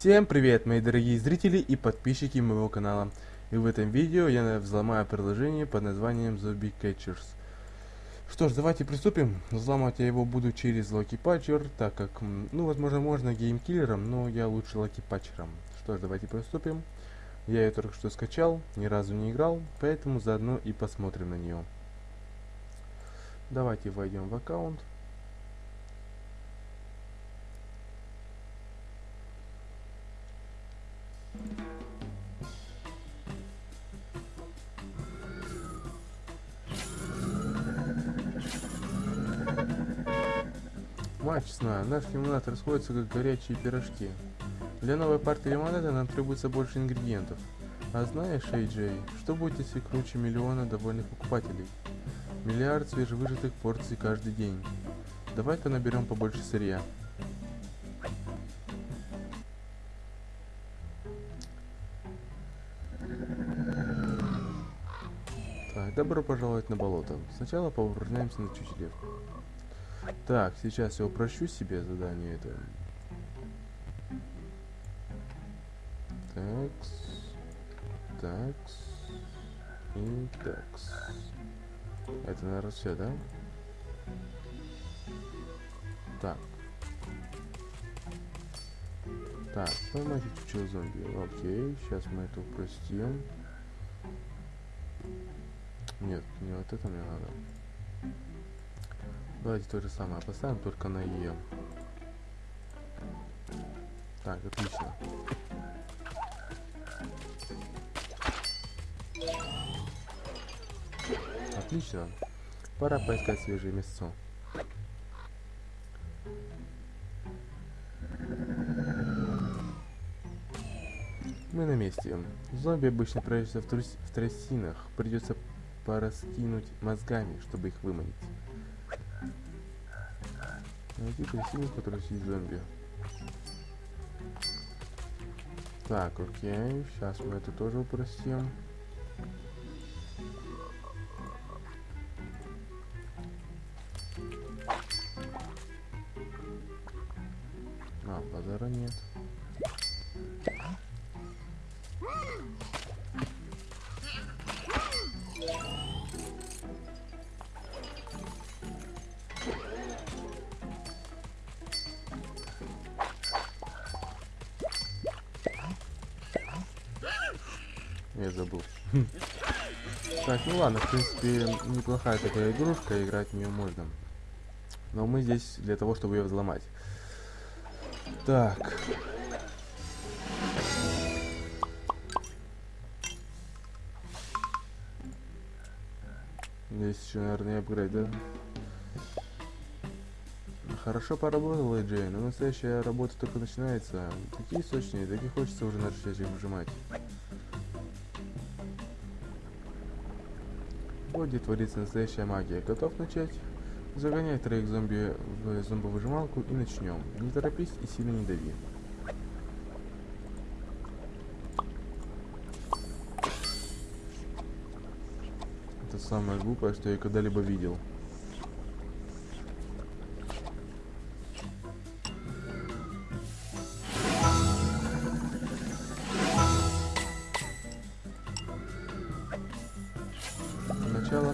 Всем привет, мои дорогие зрители и подписчики моего канала. И в этом видео я взломаю приложение под названием Zombie Catchers. Что ж, давайте приступим. Взломать я его буду через Lucky Patcher, так как, ну, возможно, можно геймкиллером, но я лучше Lucky Patcherом. Что ж, давайте приступим. Я ее только что скачал, ни разу не играл, поэтому заодно и посмотрим на нее. Давайте войдем в аккаунт. Мать честная, наш лимонад расходится как горячие пирожки. Для новой партии лимонада нам требуется больше ингредиентов. А знаешь, Эй что будет, если круче миллиона довольных покупателей? Миллиард свежевыжатых порций каждый день. Давай-ка наберем побольше сырья. Так, добро пожаловать на болото. Сначала поупражняемся на чучеле. Так, сейчас я упрощу себе задание это. Такс. Такс. И такс. Это, наверное, все, да? Так. Так, поймайте чучело зомби. Окей, сейчас мы это упростим. Нет, не вот это мне надо. Давайте то же самое поставим, только на Е. Так, отлично. Отлично. Пора поискать свежее мясо. Мы на месте. Зомби обычно прячутся в, трус... в трясинах. Придется пораскинуть мозгами, чтобы их выманить. Найти трясину, в которой сидит зомби. Так, окей. Сейчас мы это тоже упростим. Забыл. Так, ну ладно, в принципе, неплохая такая игрушка, играть в нее можно. Но мы здесь для того, чтобы ее взломать. Так. Здесь еще, наверное, апгрейд, да? Хорошо поработал, Джей, но настоящая работа только начинается. Такие сочные, так и хочется уже начать их выжимать. Боди творится настоящая магия. Готов начать? Загоняй троих зомби в зомбовыжималку и начнем. Не торопись и сильно не дави. Это самое глупое, что я когда-либо видел.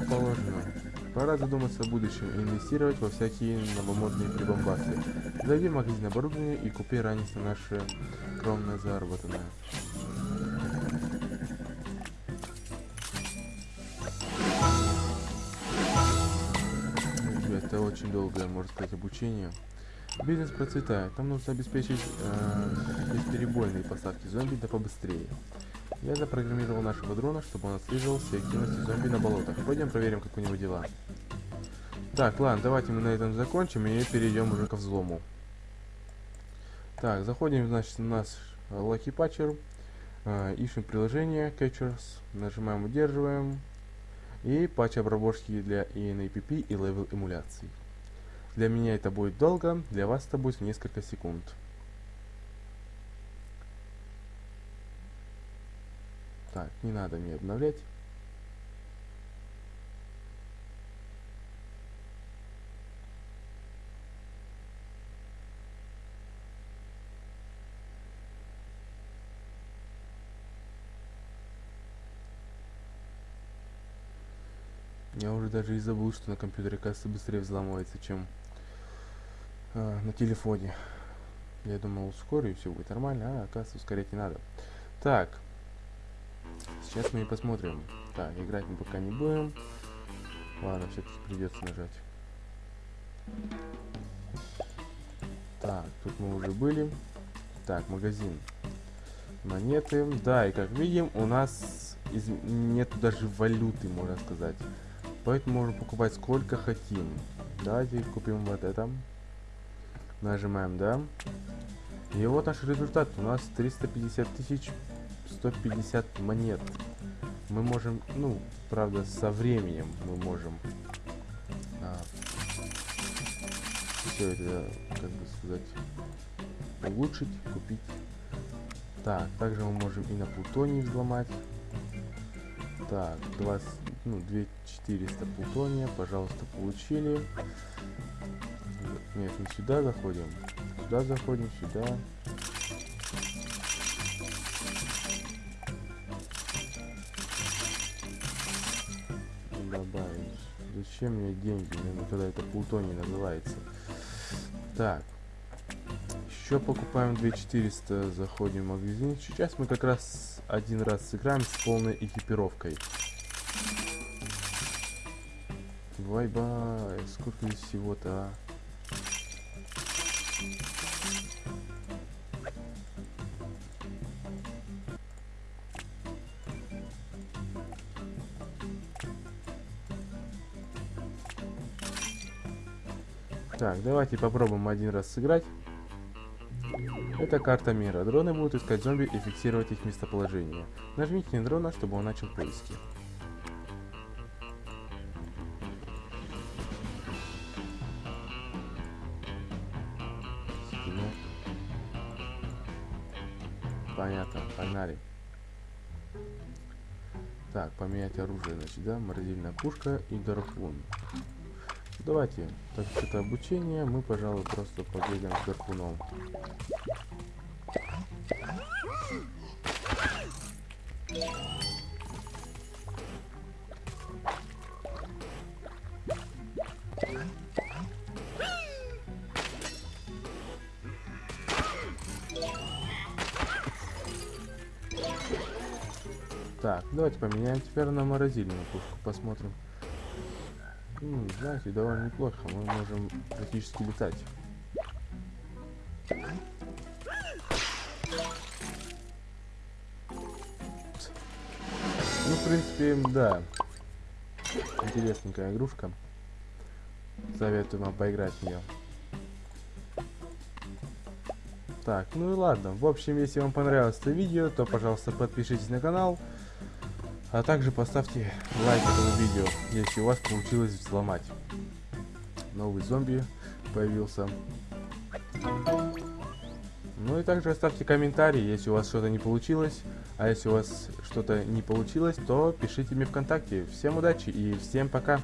Положено. Пора задуматься о будущем и инвестировать во всякие новомодные прибамбасы. Зайди в магазин оборудования и купи ранее на наше скромное заработанное. Это очень долгое, можно сказать, обучение. Бизнес процветает. Нам нужно обеспечить э, бесперебойные поставки зомби да побыстрее. Я запрограммировал нашего дрона, чтобы он отслеживал все активности зомби на болотах. Пойдем проверим, как у него дела. Так, ладно, давайте мы на этом закончим и перейдем уже ко взлому. Так, заходим, значит, в наш Lucky Patcher, э, ищем приложение Catchers, нажимаем удерживаем, и патч обработки для InApp и LVL эмуляции. Для меня это будет долго, для вас это будет несколько секунд. Так, не надо мне обновлять. Я уже даже и забыл, что на компьютере касса быстрее взламывается, чем э, на телефоне. Я думал, ускорю, и все будет нормально, а кассу ускорять не надо. Так, Сейчас мы и посмотрим. Так, играть мы пока не будем. Ладно, все-таки придется нажать. Так, тут мы уже были. Так, магазин. Монеты. Да, и как видим, у нас из... нету даже валюты, можно сказать. Поэтому можем покупать сколько хотим. Давайте купим вот это. Нажимаем, да. И вот наш результат. У нас 350 тысяч 150 монет. Мы можем, ну, правда, со временем мы можем а, все это, как бы сказать, улучшить, купить. Так, также мы можем и на плутоний взломать. Так, 20, ну, 2400 плутония, пожалуйста, получили. Нет, не сюда заходим. Сюда заходим, сюда. Добавить. Зачем мне деньги, ну, когда это плутоний называется? Так. Еще покупаем 2400, заходим в магазин. Сейчас мы как раз один раз сыграем с полной экипировкой. Бай-бай, сколько здесь всего-то, а? Так, давайте попробуем один раз сыграть. Это карта мира. Дроны будут искать зомби и фиксировать их местоположение. Нажмите на дрона, чтобы он начал поиски. Понятно, погнали. Так, поменять оружие, значит, да? Морозильная пушка и гарпун. Давайте, так как это обучение, мы, пожалуй, просто побегаем с гарпуном. Так, давайте поменяем теперь на морозильную пушку, посмотрим. Ну, знаете, довольно неплохо. Мы можем практически летать. Ну, в принципе, да. Интересненькая игрушка. Советую вам поиграть в нее. Так, ну и ладно. В общем, если вам понравилось это видео, то, пожалуйста, подпишитесь на канал. А также поставьте лайк этому видео, если у вас получилось взломать. Новый зомби появился. Ну и также оставьте комментарий, если у вас что-то не получилось. А если у вас что-то не получилось, то пишите мне ВКонтакте. Всем удачи и всем пока.